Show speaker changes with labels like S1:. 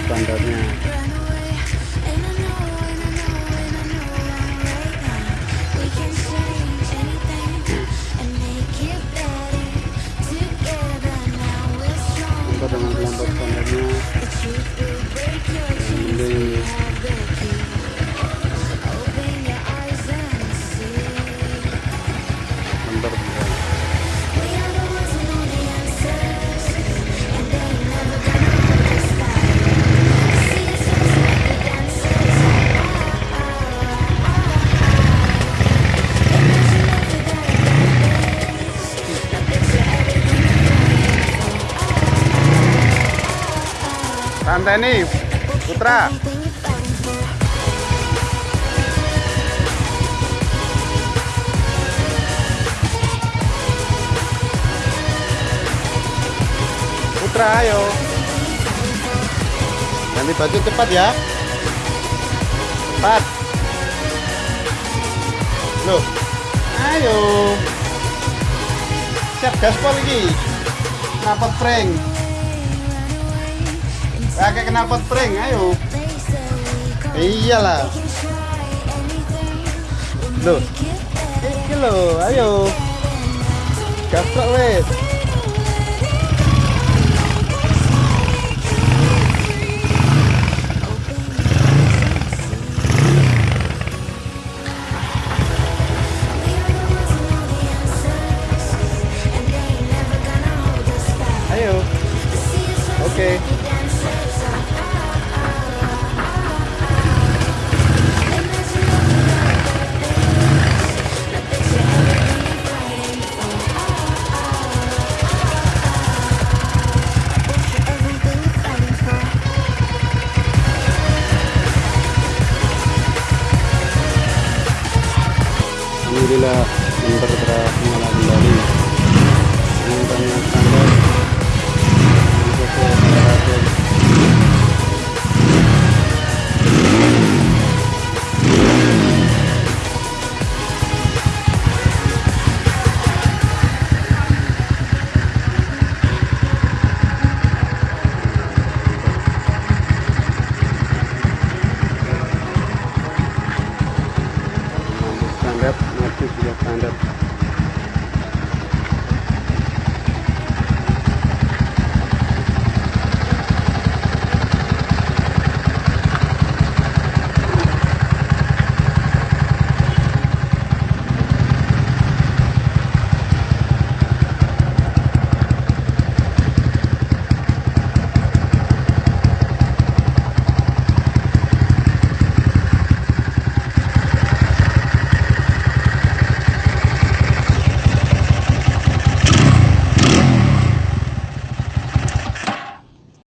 S1: standarnya Santai nih, Putra. Putra, ayo. Ganti baju cepat ya. Cepat. Loh. Ayo. Siap gaspol lagi. Kenapa prank? Pakai knalpot prank, ayo. Iyalah. Loh. Iki lo, ayo. Gaspol wes. Ayo. Oke. Alhamdulillah member telah menyala kembali. Dengan yang standar standar masih sudah standar